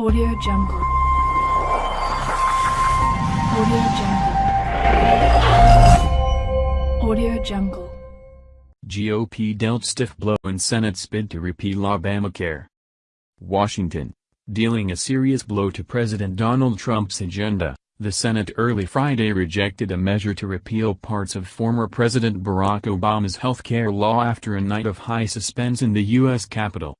Audio Jungle. Audio Jungle. Audio Jungle. GOP dealt stiff blow in Senate's bid to repeal Obamacare. Washington. Dealing a serious blow to President Donald Trump's agenda, the Senate early Friday rejected a measure to repeal parts of former President Barack Obama's health care law after a night of high suspense in the U.S. Capitol.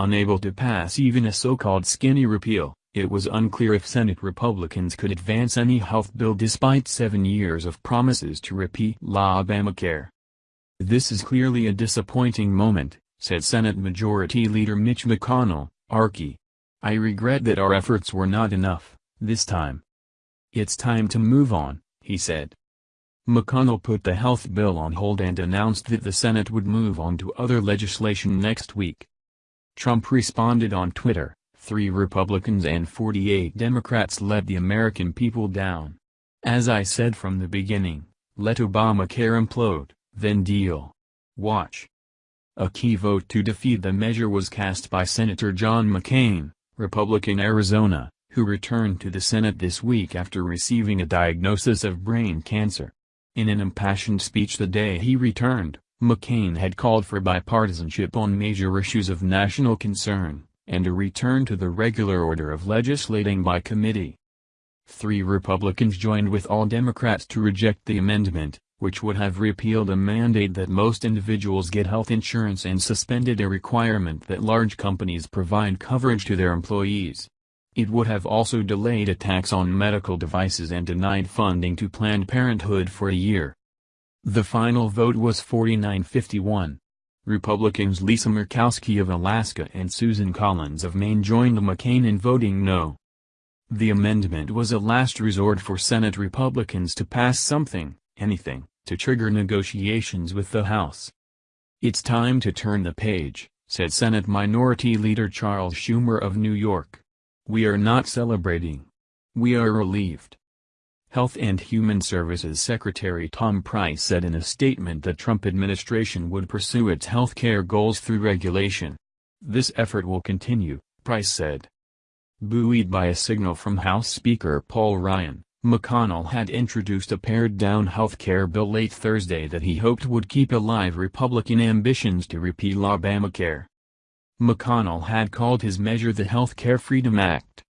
Unable to pass even a so-called skinny repeal, it was unclear if Senate Republicans could advance any health bill despite seven years of promises to repeal Obamacare. This is clearly a disappointing moment, said Senate Majority Leader Mitch McConnell, Archie. I regret that our efforts were not enough, this time. It's time to move on, he said. McConnell put the health bill on hold and announced that the Senate would move on to other legislation next week. Trump responded on Twitter, three Republicans and 48 Democrats let the American people down. As I said from the beginning, let Obamacare implode, then deal. Watch. A key vote to defeat the measure was cast by Senator John McCain, Republican Arizona, who returned to the Senate this week after receiving a diagnosis of brain cancer. In an impassioned speech the day he returned, McCain had called for bipartisanship on major issues of national concern, and a return to the regular order of legislating by committee. Three Republicans joined with all Democrats to reject the amendment, which would have repealed a mandate that most individuals get health insurance and suspended a requirement that large companies provide coverage to their employees. It would have also delayed a tax on medical devices and denied funding to Planned Parenthood for a year. The final vote was 49-51. Republicans Lisa Murkowski of Alaska and Susan Collins of Maine joined McCain in voting no. The amendment was a last resort for Senate Republicans to pass something, anything, to trigger negotiations with the House. It's time to turn the page, said Senate Minority Leader Charles Schumer of New York. We are not celebrating. We are relieved. Health and Human Services Secretary Tom Price said in a statement that Trump administration would pursue its health care goals through regulation. This effort will continue, Price said. Buoyed by a signal from House Speaker Paul Ryan, McConnell had introduced a pared-down health care bill late Thursday that he hoped would keep alive Republican ambitions to repeal Obamacare. McConnell had called his measure the Health Care Freedom Act.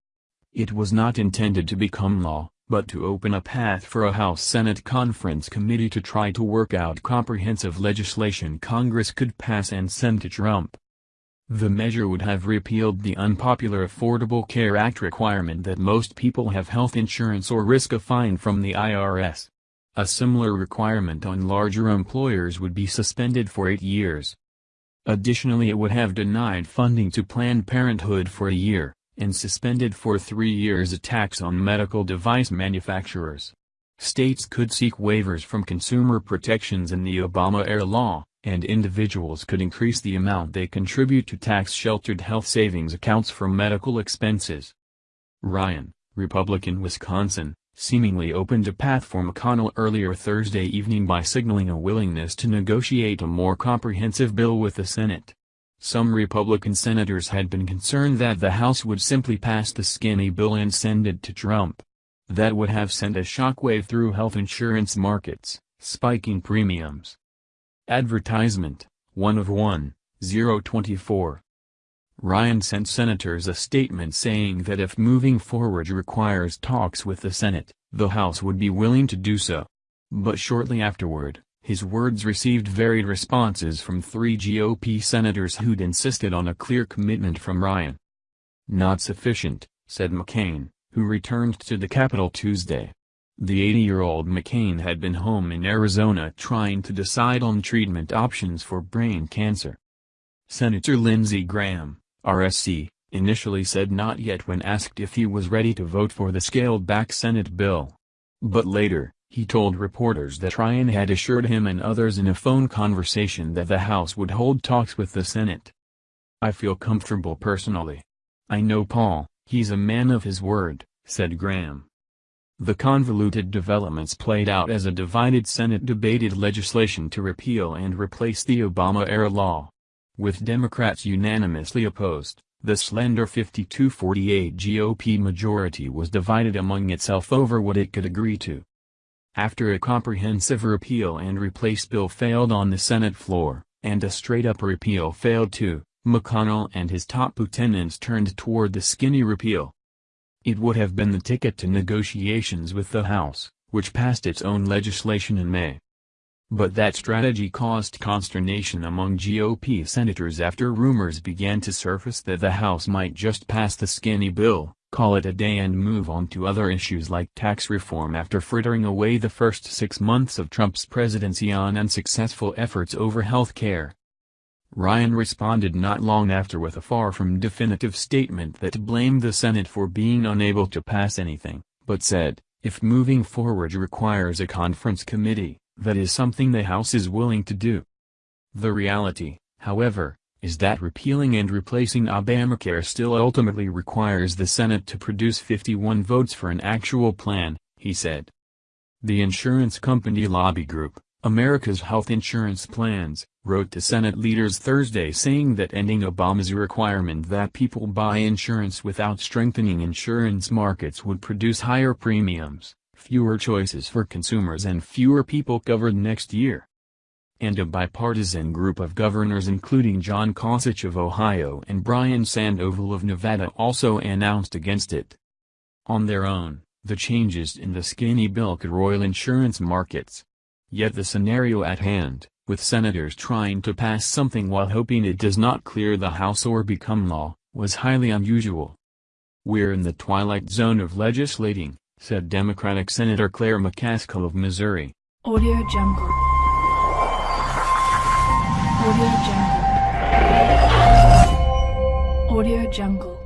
It was not intended to become law, but to open a path for a House-Senate conference committee to try to work out comprehensive legislation Congress could pass and send to Trump. The measure would have repealed the unpopular Affordable Care Act requirement that most people have health insurance or risk a fine from the IRS. A similar requirement on larger employers would be suspended for eight years. Additionally it would have denied funding to Planned Parenthood for a year and suspended for three years a tax on medical device manufacturers. States could seek waivers from consumer protections in the Obama-era law, and individuals could increase the amount they contribute to tax-sheltered health savings accounts for medical expenses. Ryan, Republican Wisconsin, seemingly opened a path for McConnell earlier Thursday evening by signaling a willingness to negotiate a more comprehensive bill with the Senate. Some Republican senators had been concerned that the House would simply pass the skinny bill and send it to Trump. That would have sent a shockwave through health insurance markets, spiking premiums. Advertisement, 1 of 1, 024. Ryan sent senators a statement saying that if moving forward requires talks with the Senate, the House would be willing to do so. But shortly afterward, his words received varied responses from three GOP senators who'd insisted on a clear commitment from Ryan. Not sufficient, said McCain, who returned to the Capitol Tuesday. The 80-year-old McCain had been home in Arizona trying to decide on treatment options for brain cancer. Senator Lindsey Graham, RSC, initially said not yet when asked if he was ready to vote for the scaled-back Senate bill. But later, he told reporters that Ryan had assured him and others in a phone conversation that the House would hold talks with the Senate. I feel comfortable personally. I know Paul, he's a man of his word, said Graham. The convoluted developments played out as a divided Senate debated legislation to repeal and replace the Obama-era law. With Democrats unanimously opposed, the slender 52-48 GOP majority was divided among itself over what it could agree to. After a comprehensive repeal and replace bill failed on the Senate floor, and a straight-up repeal failed too, McConnell and his top lieutenants turned toward the skinny repeal. It would have been the ticket to negotiations with the House, which passed its own legislation in May. But that strategy caused consternation among GOP senators after rumors began to surface that the House might just pass the skinny bill, call it a day and move on to other issues like tax reform after frittering away the first six months of Trump's presidency on unsuccessful efforts over health care. Ryan responded not long after with a far from definitive statement that blamed the Senate for being unable to pass anything, but said, if moving forward requires a conference committee, that is something the House is willing to do. The reality, however, is that repealing and replacing Obamacare still ultimately requires the Senate to produce 51 votes for an actual plan, he said. The insurance company lobby group, America's Health Insurance Plans, wrote to Senate leaders Thursday saying that ending Obama's requirement that people buy insurance without strengthening insurance markets would produce higher premiums, fewer choices for consumers and fewer people covered next year. And a bipartisan group of governors including John Kasich of Ohio and Brian Sandoval of Nevada also announced against it. On their own, the changes in the skinny bill could roil insurance markets. Yet the scenario at hand, with senators trying to pass something while hoping it does not clear the House or become law, was highly unusual. We're in the twilight zone of legislating, said Democratic Senator Claire McCaskill of Missouri. Audio Jungle. Audio Jungle. Audio Jungle.